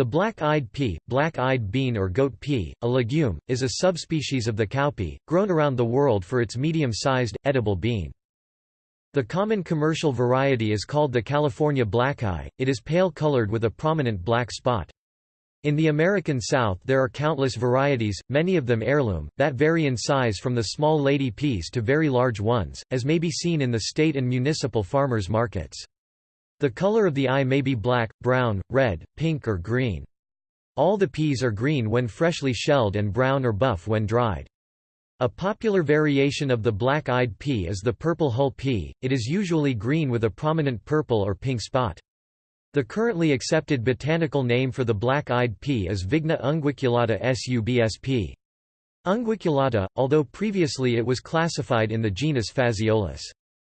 The black-eyed pea, black-eyed bean or goat pea, a legume, is a subspecies of the cowpea, grown around the world for its medium-sized, edible bean. The common commercial variety is called the California blackeye, it is pale-colored with a prominent black spot. In the American South there are countless varieties, many of them heirloom, that vary in size from the small lady peas to very large ones, as may be seen in the state and municipal farmers markets. The color of the eye may be black, brown, red, pink or green. All the peas are green when freshly shelled and brown or buff when dried. A popular variation of the black-eyed pea is the purple hull pea, it is usually green with a prominent purple or pink spot. The currently accepted botanical name for the black-eyed pea is Vigna unguiculata subsp. Unguiculata, although previously it was classified in the genus Phaseolus.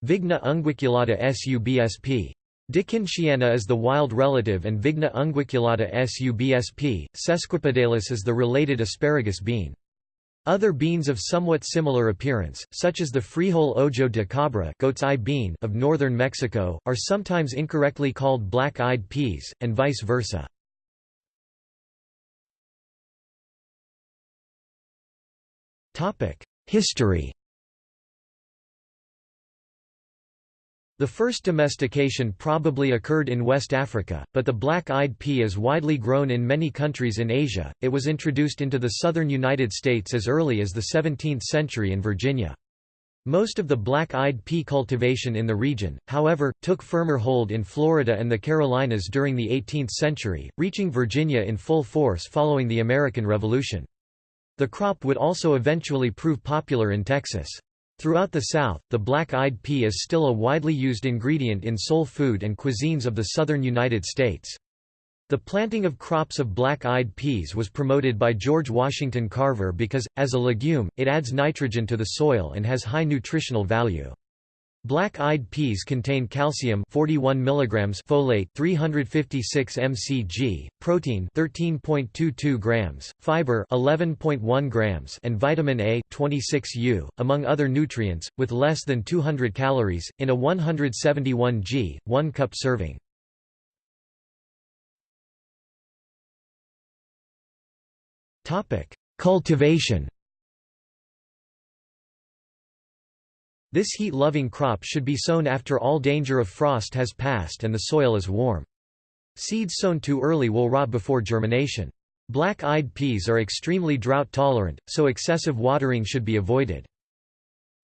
Vigna unguiculata subsp. Dekindtiana is the wild relative and Vigna unguiculata subsp. Sesquipedalis is the related asparagus bean. Other beans of somewhat similar appearance, such as the frijol ojo de cabra goat's eye bean of northern Mexico, are sometimes incorrectly called black-eyed peas, and vice versa. History The first domestication probably occurred in West Africa, but the black-eyed pea is widely grown in many countries in Asia. It was introduced into the southern United States as early as the 17th century in Virginia. Most of the black-eyed pea cultivation in the region, however, took firmer hold in Florida and the Carolinas during the 18th century, reaching Virginia in full force following the American Revolution. The crop would also eventually prove popular in Texas. Throughout the South, the black-eyed pea is still a widely used ingredient in soul food and cuisines of the southern United States. The planting of crops of black-eyed peas was promoted by George Washington Carver because, as a legume, it adds nitrogen to the soil and has high nutritional value. Black-eyed peas contain calcium 41 mg folate 356 mcg, protein 13.22 grams, fiber 11.1 grams and vitamin A 26 U, among other nutrients, with less than 200 calories, in a 171 g, 1 cup serving. Topic: Cultivation This heat-loving crop should be sown after all danger of frost has passed and the soil is warm. Seeds sown too early will rot before germination. Black-eyed peas are extremely drought-tolerant, so excessive watering should be avoided.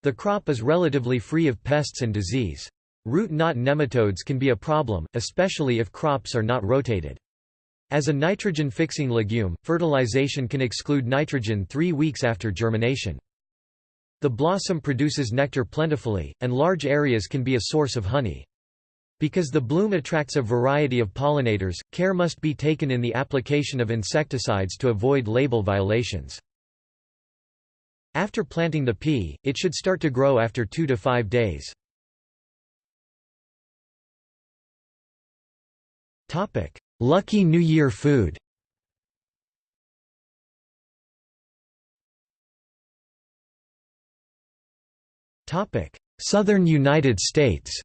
The crop is relatively free of pests and disease. Root knot nematodes can be a problem, especially if crops are not rotated. As a nitrogen-fixing legume, fertilization can exclude nitrogen three weeks after germination. The blossom produces nectar plentifully, and large areas can be a source of honey. Because the bloom attracts a variety of pollinators, care must be taken in the application of insecticides to avoid label violations. After planting the pea, it should start to grow after 2 to 5 days. Lucky New Year food Southern United States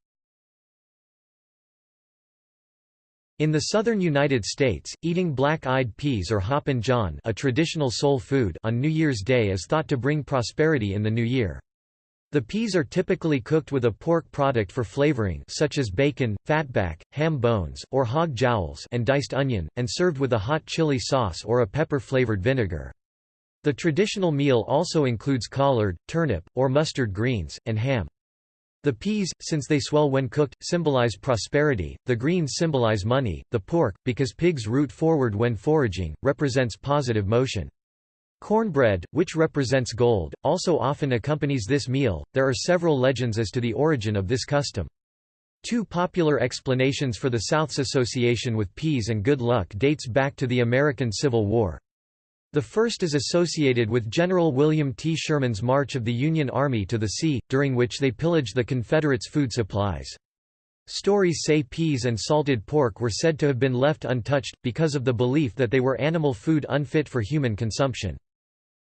In the southern United States, eating black-eyed peas or hoppin' john a traditional soul food on New Year's Day is thought to bring prosperity in the new year. The peas are typically cooked with a pork product for flavoring such as bacon, fatback, ham bones, or hog jowls and diced onion, and served with a hot chili sauce or a pepper-flavored vinegar. The traditional meal also includes collard, turnip, or mustard greens, and ham. The peas, since they swell when cooked, symbolize prosperity, the greens symbolize money, the pork, because pigs root forward when foraging, represents positive motion. Cornbread, which represents gold, also often accompanies this meal. There are several legends as to the origin of this custom. Two popular explanations for the South's association with peas and good luck dates back to the American Civil War. The first is associated with General William T. Sherman's march of the Union Army to the sea, during which they pillaged the Confederates' food supplies. Stories say peas and salted pork were said to have been left untouched, because of the belief that they were animal food unfit for human consumption.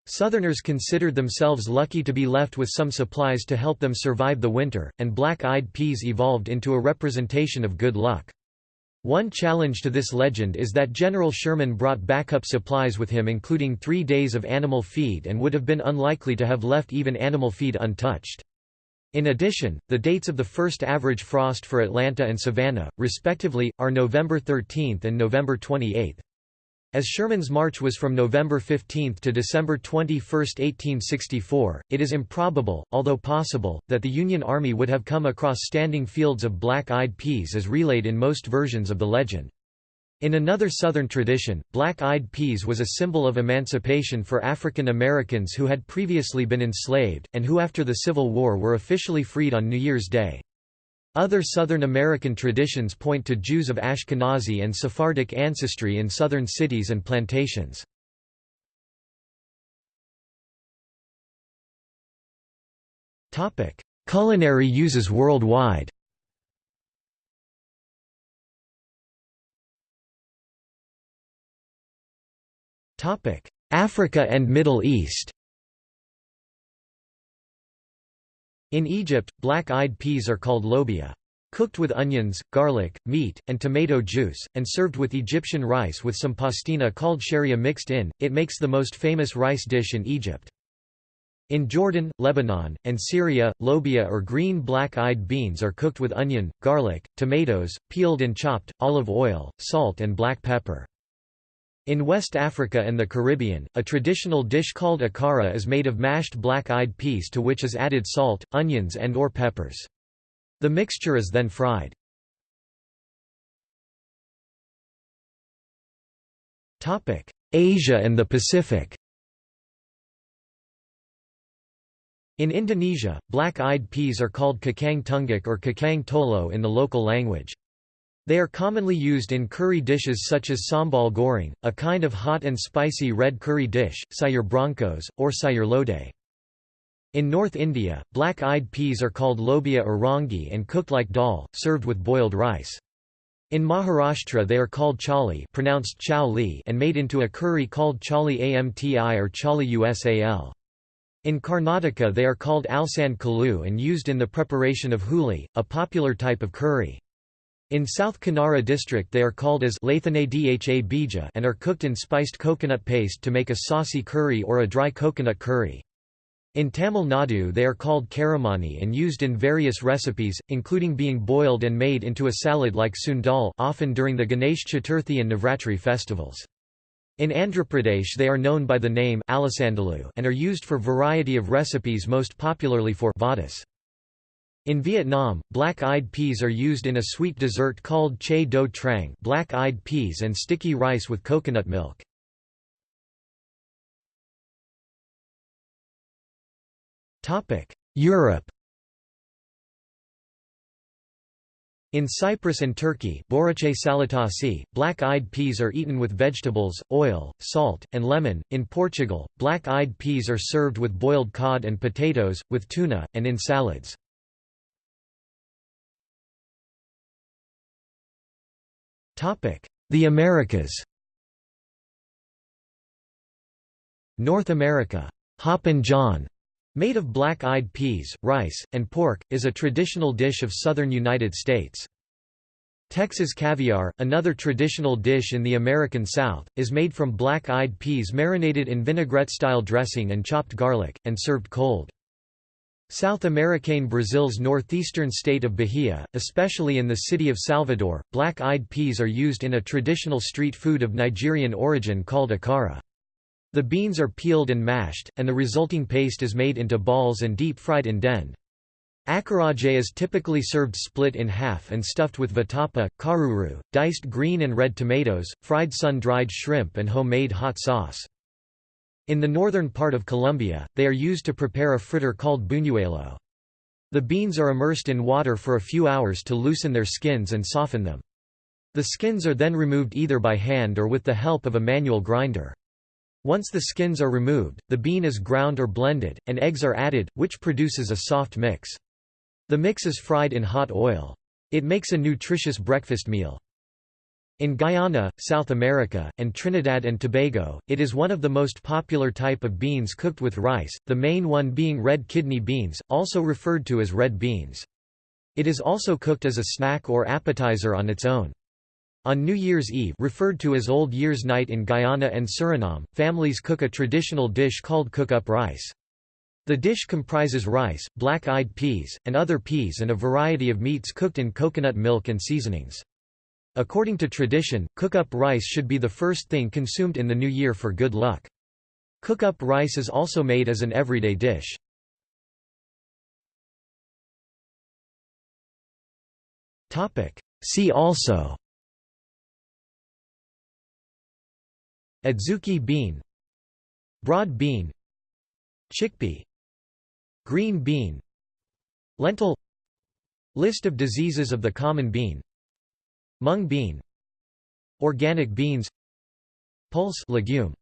Southerners considered themselves lucky to be left with some supplies to help them survive the winter, and black-eyed peas evolved into a representation of good luck. One challenge to this legend is that General Sherman brought backup supplies with him including three days of animal feed and would have been unlikely to have left even animal feed untouched. In addition, the dates of the first average frost for Atlanta and Savannah, respectively, are November 13 and November 28. As Sherman's march was from November 15 to December 21, 1864, it is improbable, although possible, that the Union Army would have come across standing fields of black-eyed peas as relayed in most versions of the legend. In another Southern tradition, black-eyed peas was a symbol of emancipation for African Americans who had previously been enslaved, and who after the Civil War were officially freed on New Year's Day. Other Southern American traditions point to Jews of Ashkenazi and Sephardic ancestry in southern cities and plantations. Culinary uses worldwide. Africa and Middle East In Egypt, black-eyed peas are called lobia. Cooked with onions, garlic, meat, and tomato juice, and served with Egyptian rice with some pastina called sharia mixed in, it makes the most famous rice dish in Egypt. In Jordan, Lebanon, and Syria, lobia or green black-eyed beans are cooked with onion, garlic, tomatoes, peeled and chopped, olive oil, salt and black pepper. In West Africa and the Caribbean, a traditional dish called akara is made of mashed black-eyed peas to which is added salt, onions and or peppers. The mixture is then fried. Asia and the Pacific In Indonesia, black-eyed peas are called kacang tunggak or kacang tolo in the local language. They are commonly used in curry dishes such as sambal goreng, a kind of hot and spicy red curry dish, sayur brongkos, or sayur lodeh. In North India, black-eyed peas are called lobia or rangi and cooked like dal, served with boiled rice. In Maharashtra they are called chali pronounced chow and made into a curry called chali amti or chali usal. In Karnataka they are called alsan kalu and used in the preparation of huli, a popular type of curry. In South Kanara district they are called as and are cooked in spiced coconut paste to make a saucy curry or a dry coconut curry. In Tamil Nadu they are called karamani and used in various recipes, including being boiled and made into a salad like sundal often during the Ganesh Chaturthi and Navratri festivals. In Andhra Pradesh they are known by the name and are used for variety of recipes most popularly for vadas. In Vietnam, black-eyed peas are used in a sweet dessert called che do trang black-eyed peas and sticky rice with coconut milk. Europe In Cyprus and Turkey black-eyed peas are eaten with vegetables, oil, salt, and lemon. In Portugal, black-eyed peas are served with boiled cod and potatoes, with tuna, and in salads. The Americas North America, Hoppin' John, made of black-eyed peas, rice, and pork, is a traditional dish of southern United States. Texas caviar, another traditional dish in the American South, is made from black-eyed peas marinated in vinaigrette-style dressing and chopped garlic, and served cold. South American Brazil's northeastern state of Bahia, especially in the city of Salvador, black-eyed peas are used in a traditional street food of Nigerian origin called akara. The beans are peeled and mashed, and the resulting paste is made into balls and deep-fried in dend. Acarajé is typically served split in half and stuffed with vatapa, caruru, diced green and red tomatoes, fried sun-dried shrimp and homemade hot sauce. In the northern part of Colombia, they are used to prepare a fritter called buñuelo. The beans are immersed in water for a few hours to loosen their skins and soften them. The skins are then removed either by hand or with the help of a manual grinder. Once the skins are removed, the bean is ground or blended, and eggs are added, which produces a soft mix. The mix is fried in hot oil. It makes a nutritious breakfast meal. In Guyana, South America, and Trinidad and Tobago, it is one of the most popular type of beans cooked with rice, the main one being red kidney beans, also referred to as red beans. It is also cooked as a snack or appetizer on its own. On New Year's Eve referred to as Old Year's Night in Guyana and Suriname, families cook a traditional dish called cook-up rice. The dish comprises rice, black-eyed peas, and other peas and a variety of meats cooked in coconut milk and seasonings. According to tradition, cook-up rice should be the first thing consumed in the new year for good luck. Cook-up rice is also made as an everyday dish. See also. Adzuki bean. Broad bean. Chickpea. Green bean. Lentil. List of diseases of the common bean Mung bean Organic beans Pulse legume